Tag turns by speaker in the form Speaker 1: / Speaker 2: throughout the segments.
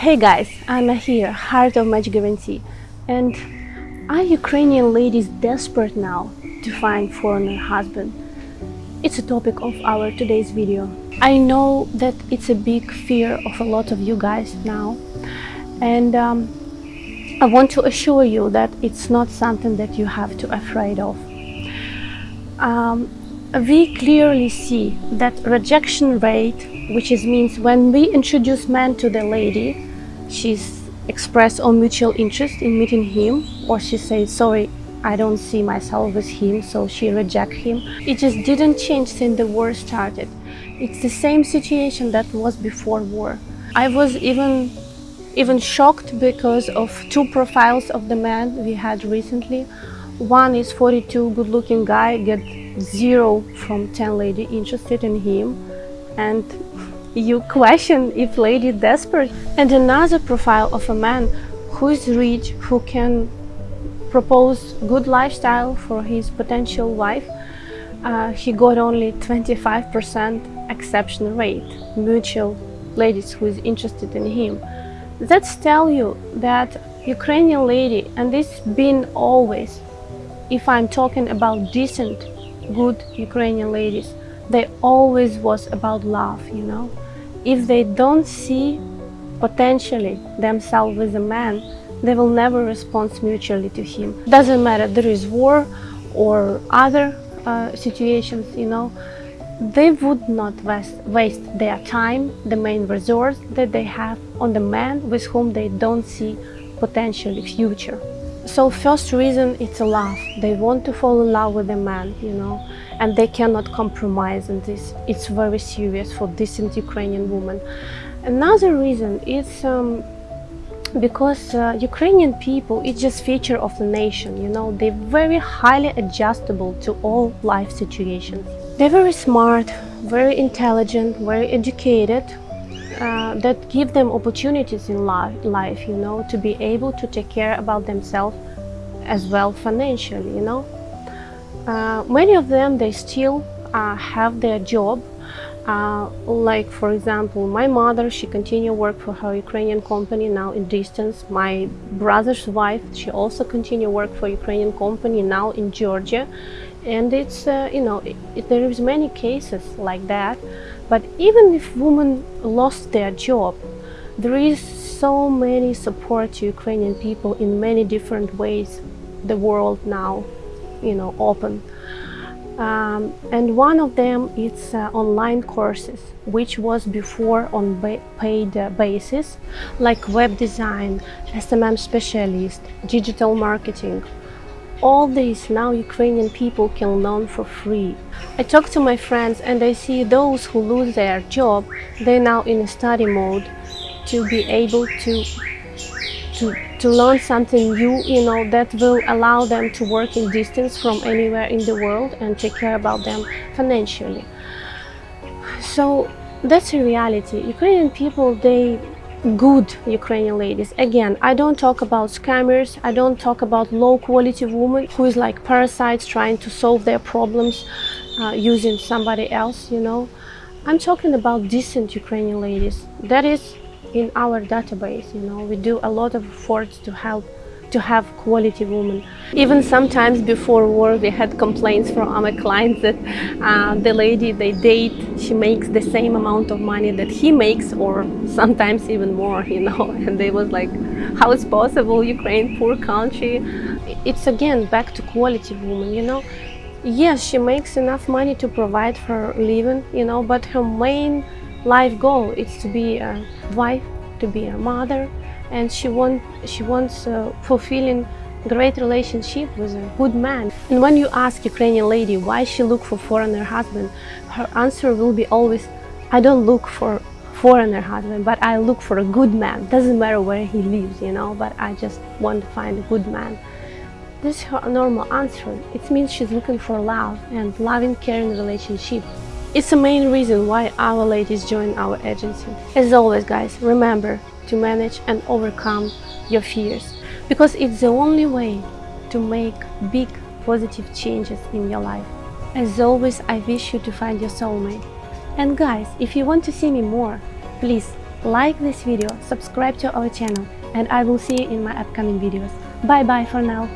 Speaker 1: Hey guys, I'm here, Heart of Match Guarantee. And are Ukrainian ladies desperate now to find foreigner husband? It's a topic of our today's video. I know that it's a big fear of a lot of you guys now. And um, I want to assure you that it's not something that you have to afraid of. Um, we clearly see that rejection rate, which is means when we introduce man to the lady, she's expressed or mutual interest in meeting him or she says sorry I don't see myself with him so she reject him. It just didn't change since the war started. It's the same situation that was before war. I was even even shocked because of two profiles of the man we had recently. One is 42 good-looking guy get zero from 10 lady interested in him and you question if lady desperate. And another profile of a man who is rich who can propose good lifestyle for his potential wife uh, he got only 25% exception rate. Mutual ladies who is interested in him. That's tell you that Ukrainian lady and this been always if I'm talking about decent good Ukrainian ladies they always was about love you know? If they don't see potentially themselves with a man they will never respond mutually to him. Doesn't matter there is war or other uh, situations you know they would not waste, waste their time the main resource that they have on the man with whom they don't see potentially future so first reason it's a love. They want to fall in love with a man you know and they cannot compromise on this. It's very serious for decent ukrainian woman. Another reason is um, because uh, Ukrainian people it's just feature of the nation you know. They're very highly adjustable to all life situations. They're very smart very intelligent very educated uh, that give them opportunities in life, you know, to be able to take care about themselves as well financially, you know. Uh, many of them, they still uh, have their job. Uh, like, for example, my mother, she continue work for her Ukrainian company now in distance. My brother's wife, she also continue work for Ukrainian company now in Georgia. And it's, uh, you know, it, it, there is many cases like that but even if women lost their job, there is so many support to Ukrainian people in many different ways. The world now, you know, open. Um, and one of them is uh, online courses, which was before on ba paid uh, basis, like web design, SMM specialist, digital marketing, all this now Ukrainian people can learn for free. I talk to my friends and I see those who lose their job, they're now in a study mode to be able to to, to learn something new, you know, that will allow them to work in distance from anywhere in the world and take care about them financially. So that's a reality. Ukrainian people, they good Ukrainian ladies. Again, I don't talk about scammers, I don't talk about low quality women who is like parasites trying to solve their problems uh, using somebody else, you know. I'm talking about decent Ukrainian ladies. That is in our database, you know. We do a lot of efforts to help to have quality women. Even sometimes before work we had complaints from our clients that uh, the lady they date, she makes the same amount of money that he makes or sometimes even more, you know, and they was like, how is possible, Ukraine, poor country. It's again back to quality woman, you know. Yes, she makes enough money to provide for living, you know, but her main life goal is to be a wife, to be a mother, and she want she wants uh, fulfilling great relationship with a good man. And when you ask Ukrainian lady why she look for foreigner husband, her answer will be always, I don't look for foreigner husband, but I look for a good man. Doesn't matter where he lives, you know, but I just want to find a good man. This is her normal answer. It means she's looking for love and loving, caring relationship. It's the main reason why our ladies join our agency. As always, guys, remember, to manage and overcome your fears because it's the only way to make big positive changes in your life. As always, I wish you to find your soulmate. And guys, if you want to see me more, please like this video, subscribe to our channel, and I will see you in my upcoming videos. Bye bye for now.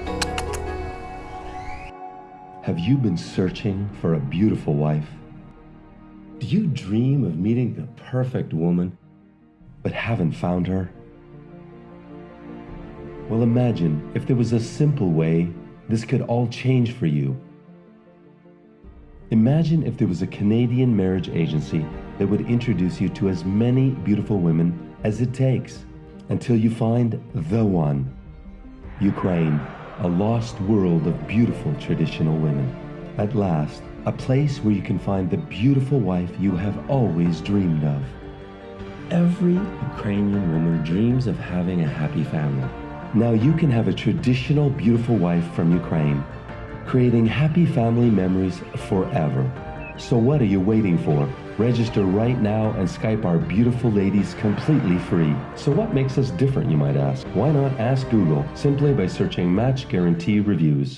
Speaker 2: Have you been searching for a beautiful wife? Do you dream of meeting the perfect woman, but haven't found her? Well, imagine if there was a simple way this could all change for you. Imagine if there was a Canadian marriage agency that would introduce you to as many beautiful women as it takes until you find the one. Ukraine, a lost world of beautiful traditional women. At last, a place where you can find the beautiful wife you have always dreamed of. Every Ukrainian woman dreams of having a happy family. Now you can have a traditional beautiful wife from Ukraine, creating happy family memories forever. So what are you waiting for? Register right now and Skype our beautiful ladies completely free. So what makes us different, you might ask? Why not ask Google simply by searching Match Guarantee Reviews?